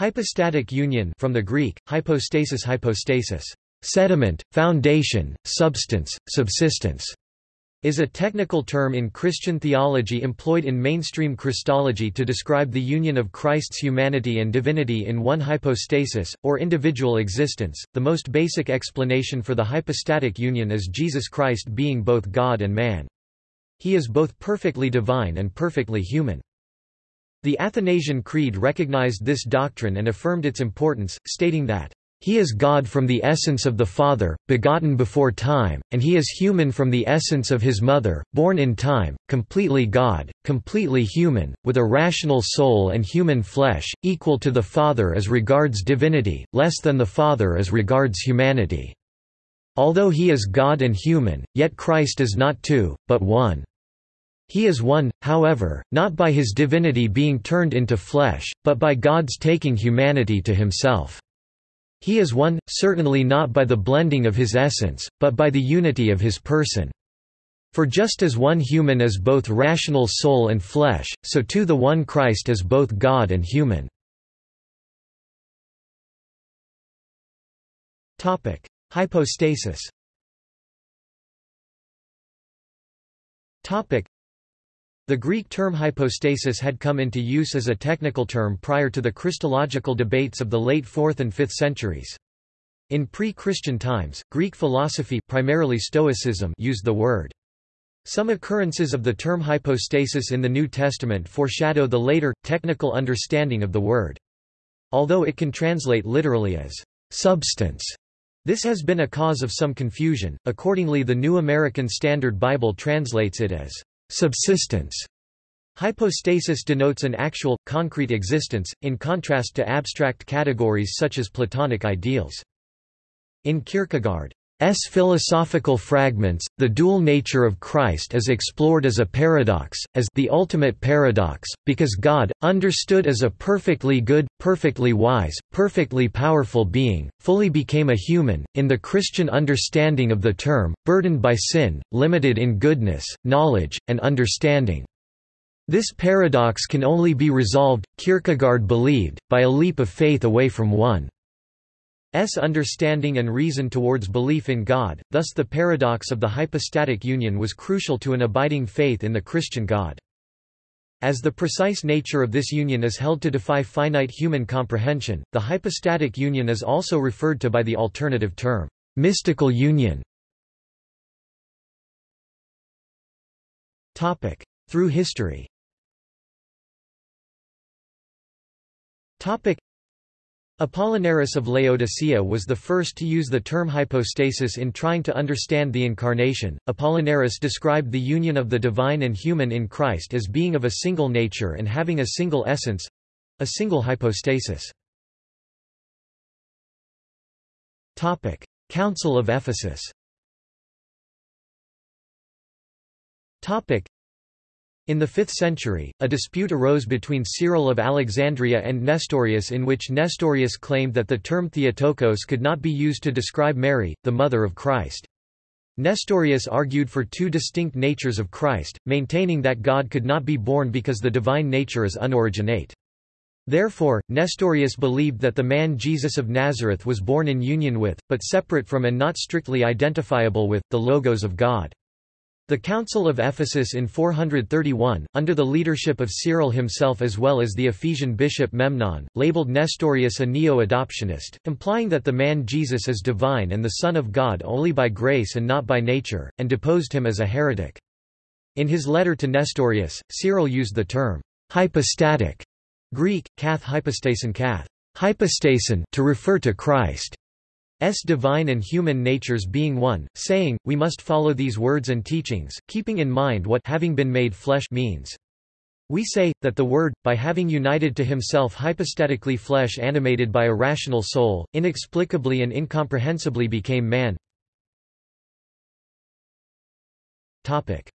Hypostatic union from the Greek, hypostasis hypostasis, sediment, foundation, substance, subsistence, is a technical term in Christian theology employed in mainstream Christology to describe the union of Christ's humanity and divinity in one hypostasis, or individual existence. The most basic explanation for the hypostatic union is Jesus Christ being both God and man. He is both perfectly divine and perfectly human. The Athanasian Creed recognized this doctrine and affirmed its importance, stating that he is God from the essence of the Father, begotten before time, and he is human from the essence of his mother, born in time, completely God, completely human, with a rational soul and human flesh, equal to the Father as regards divinity, less than the Father as regards humanity. Although he is God and human, yet Christ is not two, but one. He is one, however, not by his divinity being turned into flesh, but by God's taking humanity to himself. He is one, certainly not by the blending of his essence, but by the unity of his person. For just as one human is both rational soul and flesh, so too the one Christ is both God and human. Hypostasis the Greek term hypostasis had come into use as a technical term prior to the Christological debates of the late 4th and 5th centuries. In pre-Christian times, Greek philosophy primarily Stoicism used the word. Some occurrences of the term hypostasis in the New Testament foreshadow the later, technical understanding of the word. Although it can translate literally as substance, this has been a cause of some confusion, accordingly the New American Standard Bible translates it as Subsistence Hypostasis denotes an actual, concrete existence, in contrast to abstract categories such as Platonic ideals. In Kierkegaard, S philosophical fragments, the dual nature of Christ is explored as a paradox, as the ultimate paradox, because God, understood as a perfectly good, perfectly wise, perfectly powerful being, fully became a human, in the Christian understanding of the term, burdened by sin, limited in goodness, knowledge, and understanding. This paradox can only be resolved, Kierkegaard believed, by a leap of faith away from one. S understanding and reason towards belief in God, thus the paradox of the hypostatic union was crucial to an abiding faith in the Christian God. As the precise nature of this union is held to defy finite human comprehension, the hypostatic union is also referred to by the alternative term, mystical union. Through history Apollinaris of Laodicea was the first to use the term hypostasis in trying to understand the Incarnation. Apollinaris described the union of the divine and human in Christ as being of a single nature and having a single essence a single hypostasis. Council of Ephesus in the 5th century, a dispute arose between Cyril of Alexandria and Nestorius in which Nestorius claimed that the term Theotokos could not be used to describe Mary, the mother of Christ. Nestorius argued for two distinct natures of Christ, maintaining that God could not be born because the divine nature is unoriginate. Therefore, Nestorius believed that the man Jesus of Nazareth was born in union with, but separate from and not strictly identifiable with, the Logos of God. The Council of Ephesus in 431, under the leadership of Cyril himself as well as the Ephesian bishop Memnon, labeled Nestorius a neo-adoptionist, implying that the man Jesus is divine and the Son of God only by grace and not by nature, and deposed him as a heretic. In his letter to Nestorius, Cyril used the term hypostatic Greek, kath hypostasin kath, hypostasin to refer to Christ. S divine and human natures being one, saying, we must follow these words and teachings, keeping in mind what having been made flesh means. We say, that the Word, by having united to himself hypostatically flesh animated by a rational soul, inexplicably and incomprehensibly became man. Topic.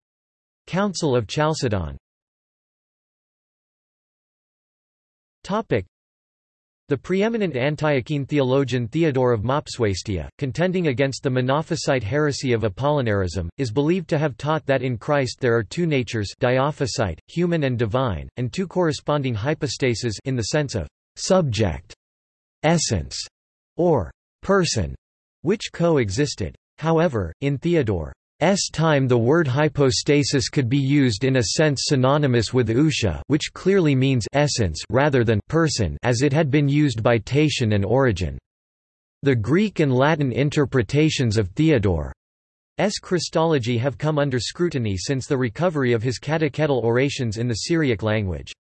Council of Chalcedon the preeminent Antiochene theologian Theodore of Mopsuestia, contending against the Monophysite heresy of Apollinarism, is believed to have taught that in Christ there are two natures dyophysite, human and divine, and two corresponding hypostases in the sense of subject essence or person, which coexisted. However, in Theodore S time the word hypostasis could be used in a sense synonymous with ousia which clearly means essence rather than person as it had been used by Tatian and Origen. The Greek and Latin interpretations of Theodore's Christology have come under scrutiny since the recovery of his catechetical orations in the Syriac language.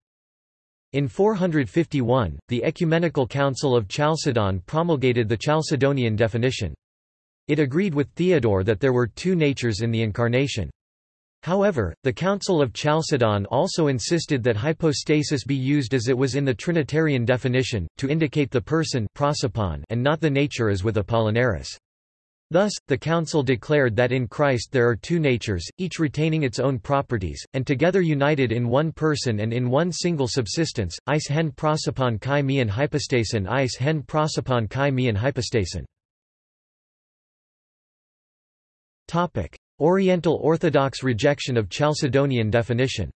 In 451, the Ecumenical Council of Chalcedon promulgated the Chalcedonian definition. It agreed with Theodore that there were two natures in the Incarnation. However, the Council of Chalcedon also insisted that hypostasis be used as it was in the Trinitarian definition, to indicate the person and not the nature as with Apollinaris. Thus, the Council declared that in Christ there are two natures, each retaining its own properties, and together united in one person and in one single subsistence, eis hen prosopon kai mian hypostasin eis hen prosopon kai mian hypostasin. Oriental Orthodox rejection of Chalcedonian definition.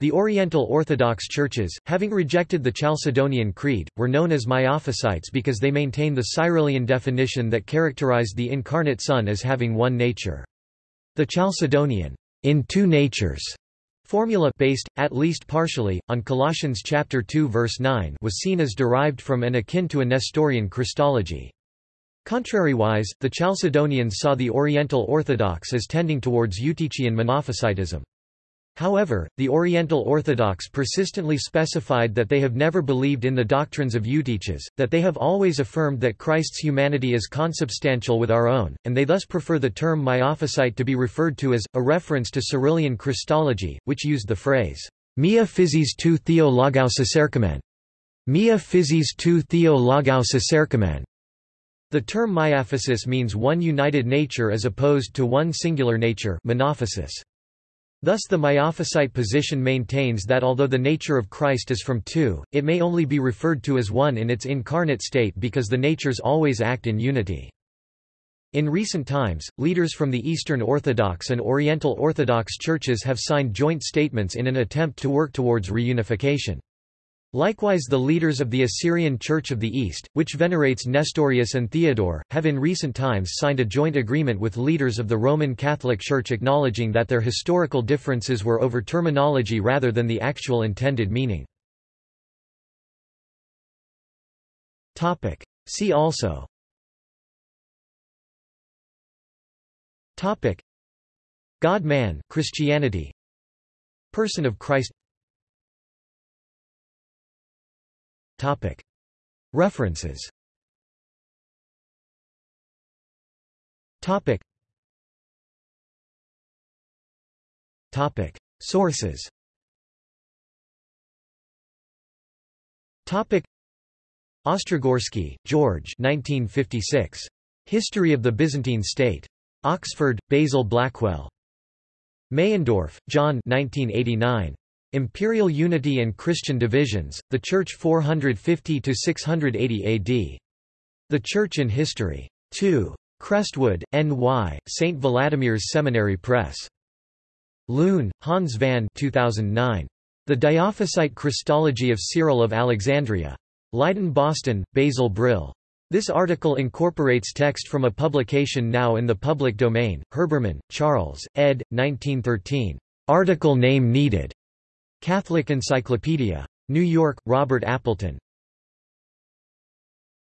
The Oriental Orthodox churches, having rejected the Chalcedonian Creed, were known as Miaphysites because they maintained the Cyrillian definition that characterized the incarnate Son as having one nature. The Chalcedonian, in two natures, Formula based, at least partially, on Colossians chapter 2 verse 9 was seen as derived from and akin to a Nestorian Christology. Contrariwise, the Chalcedonians saw the Oriental Orthodox as tending towards Eutychian Monophysitism. However, the Oriental Orthodox persistently specified that they have never believed in the doctrines of Eutyches, that they have always affirmed that Christ's humanity is consubstantial with our own, and they thus prefer the term Miaphysite to be referred to as, a reference to Cyrillian Christology, which used the phrase, Mia physis tu theo. Mia physis tu theo. The term miaphysis means one united nature as opposed to one singular nature monophysis. Thus the Miaphysite position maintains that although the nature of Christ is from two, it may only be referred to as one in its incarnate state because the natures always act in unity. In recent times, leaders from the Eastern Orthodox and Oriental Orthodox churches have signed joint statements in an attempt to work towards reunification. Likewise the leaders of the Assyrian Church of the East, which venerates Nestorius and Theodore, have in recent times signed a joint agreement with leaders of the Roman Catholic Church acknowledging that their historical differences were over terminology rather than the actual intended meaning. See also. God-man Christianity. Person of Christ References. Sources. Ostrogorsky, George 1956. History of the Byzantine State. Oxford, Basil Blackwell. Meyendorff, John 1989. Imperial Unity and Christian Divisions, The Church 450–680 AD. The Church in History. 2. Crestwood, N.Y., St. Vladimir's Seminary Press. Loon, Hans van 2009. The Dyophysite Christology of Cyril of Alexandria. Leiden Boston, Basil Brill. This article incorporates text from a publication now in the public domain, Herbermann, Charles, ed. 1913. Article name needed. Catholic Encyclopedia. New York, Robert Appleton.